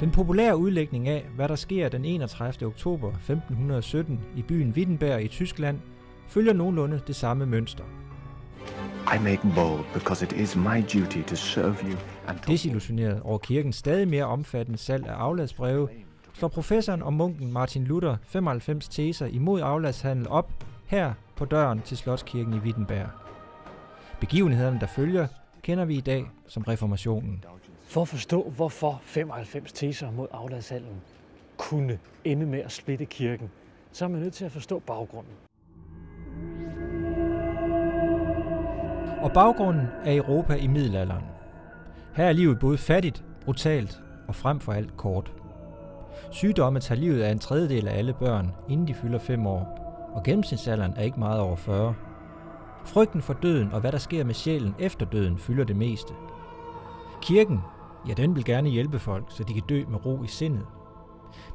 Den populære udlægning af, hvad der sker den 31. oktober 1517 i byen Wittenberg i Tyskland, følger nogenlunde det samme mønster. I make bold because it is my duty to serve you and to Desillusioneret over kirkens stadig mere omfattende salg af afladsbreve, slår professoren og munken Martin Luther 95 teser imod afladshandel op her på døren til Slotskirken i Wittenberg. Begivenhederne, der følger, kender vi i dag som reformationen. For at forstå, hvorfor 95 teser mod afladshallen kunne ende med at splitte kirken, så er man nødt til at forstå baggrunden. Og baggrunden er Europa i middelalderen. Her er livet både fattigt, brutalt og frem for alt kort. Sygdomme tager livet af en tredjedel af alle børn, inden de fylder 5 år, og gennemsnitsalderen er ikke meget over 40. Frygten for døden og hvad der sker med sjælen efter døden fylder det meste. Kirken, ja den vil gerne hjælpe folk, så de kan dø med ro i sindet.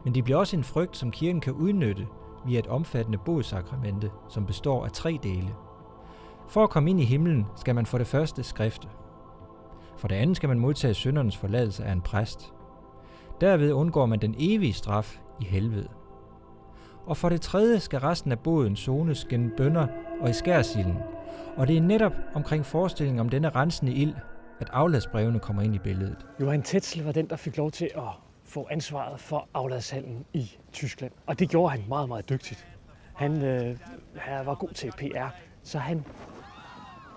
Men det bliver også en frygt, som kirken kan udnytte via et omfattende bodsakramente, som består af tre dele. For at komme ind i himlen skal man for det første skrifte. For det andet skal man modtage syndernes forladelse af en præst. Derved undgår man den evige straf i helvede. Og for det tredje skal resten af båden zones gennem bønder og i skærsilden. Og det er netop omkring forestillingen om denne rensende ild, at afladsbrevene kommer ind i billedet. Johan Tetzel var den, der fik lov til at få ansvaret for afladshallen i Tyskland. Og det gjorde han meget, meget dygtigt. Han, øh, han var god til PR, så han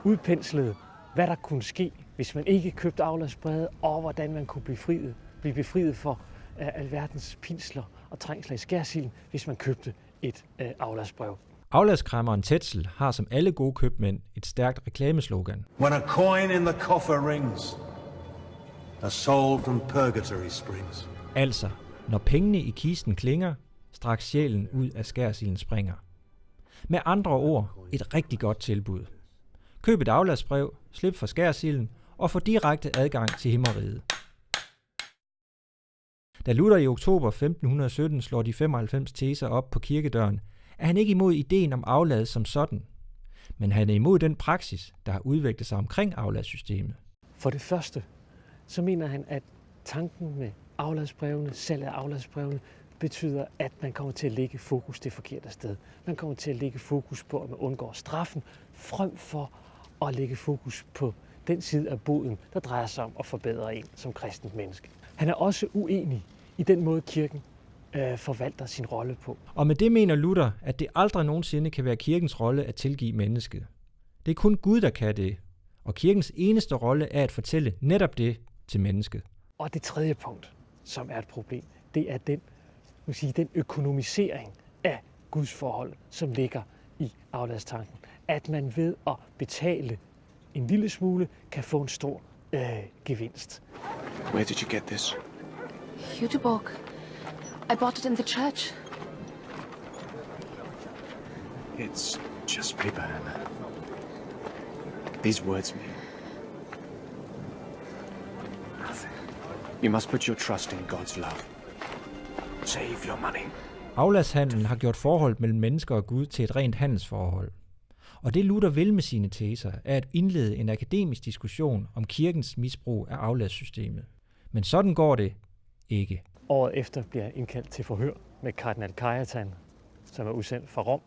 udpenslede, hvad der kunne ske, hvis man ikke købte afladsbrevet, og hvordan man kunne blive, friet, blive befriet for øh, alverdens pinsler og trængsler i skærsilden, hvis man købte et øh, afladsbrev. Afladskræmmeren Tetzel har som alle gode købmænd et stærkt reklameslogan. When a coin in the coffer rings, a soul from purgatory springs. Altså, når pengene i kisten klinger, straks sjælen ud af skærsilden springer. Med andre ord, et rigtig godt tilbud. Køb et afladsbrev, slip for skærsilden og få direkte adgang til himmeriget. Da Luther i oktober 1517 slår de 95 teser op på kirkedøren, er han ikke imod ideen om aflad som sådan, men han er imod den praksis, der har udviklet sig omkring afladssystemet. For det første, så mener han, at tanken med afladsbrevene, salg af afladsbrevene, betyder, at man kommer til at lægge fokus det forkerte sted. Man kommer til at lægge fokus på, at man undgår straffen, frem for at lægge fokus på den side af boden, der drejer sig om at forbedre en som kristent menneske. Han er også uenig i den måde, kirken øh, forvalter sin rolle på. Og med det mener Luther, at det aldrig nogensinde kan være kirkens rolle at tilgive mennesket. Det er kun Gud, der kan det, og kirkens eneste rolle er at fortælle netop det til mennesket. Og det tredje punkt, som er et problem, det er den, man sige, den økonomisering af Guds forhold, som ligger i afladstanken. At man ved at betale en lille smule, kan få en stor øh, gevinst. Where did you get this? Jüteborg. I bought it in the church. It's just paper, Hannah. These words mean nothing. You must put your trust in God's love. Save your money. Afladshandlen har gjort forholdet mellem mennesker og Gud til et rent handelsforhold. Og det Luther vil med sine teser, er at indlede en akademisk diskussion om kirkens misbrug af afladssystemet. Men sådan går det ikke. Året efter bliver jeg indkaldt til forhør med kardinal Kajatan, som er udsendt fra Rom.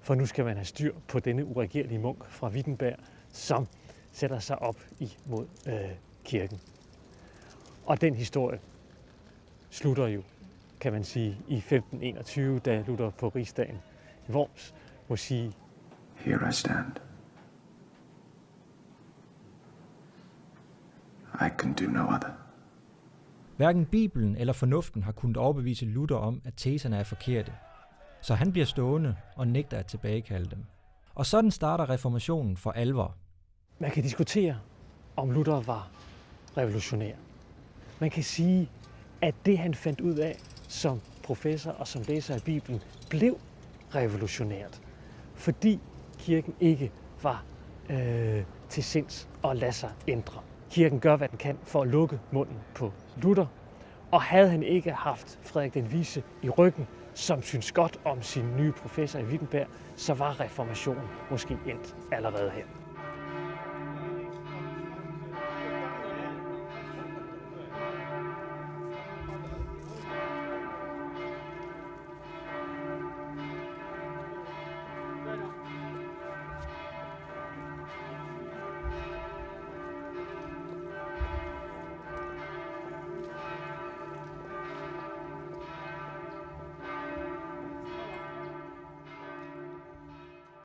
For nu skal man have styr på denne uregerlige munk fra Wittenberg, som sætter sig op imod øh, kirken. Og den historie slutter jo, kan man sige, i 1521, da Luther på rigsdagen i Worms må sige, Here I stand. I can do no other. Hverken Bibelen eller fornuften har kunnet overbevise Luther om, at teserne er forkerte. Så han bliver stående og nægter at tilbagekalde dem. Og sådan starter reformationen for alvor. Man kan diskutere, om Luther var revolutionær. Man kan sige, at det han fandt ud af som professor og som læser af Bibelen, blev revolutionært. Fordi kirken ikke var øh, til sinds at lade sig ændre. Kirken gør, hvad den kan for at lukke munden på Luther. Og havde han ikke haft Frederik den Vise i ryggen, som synes godt om sin nye professor i Wittenberg, så var reformationen måske endt allerede her.